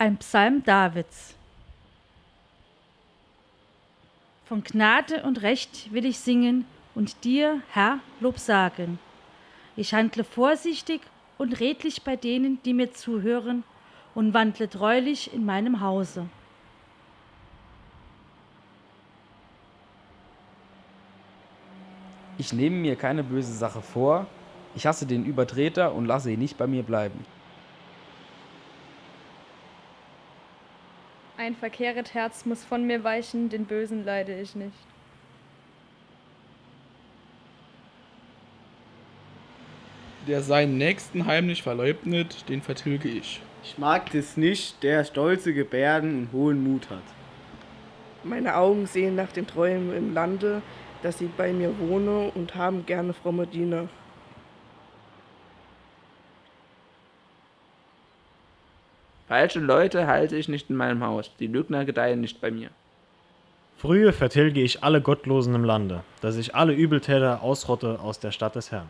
Ein Psalm Davids. Von Gnade und Recht will ich singen und dir, Herr, Lob sagen. Ich handle vorsichtig und redlich bei denen, die mir zuhören, und wandle treulich in meinem Hause. Ich nehme mir keine böse Sache vor, ich hasse den Übertreter und lasse ihn nicht bei mir bleiben. Ein verkehret Herz muss von mir weichen, den Bösen leide ich nicht. Der seinen Nächsten heimlich verleugnet, den vertilge ich. Ich mag es nicht, der stolze Gebärden und hohen Mut hat. Meine Augen sehen nach den Träumen im Lande, dass sie bei mir wohne und haben gerne fromme Diener. Falsche Leute halte ich nicht in meinem Haus, die Lügner gedeihen nicht bei mir. Frühe vertilge ich alle Gottlosen im Lande, dass ich alle Übeltäter ausrotte aus der Stadt des Herrn.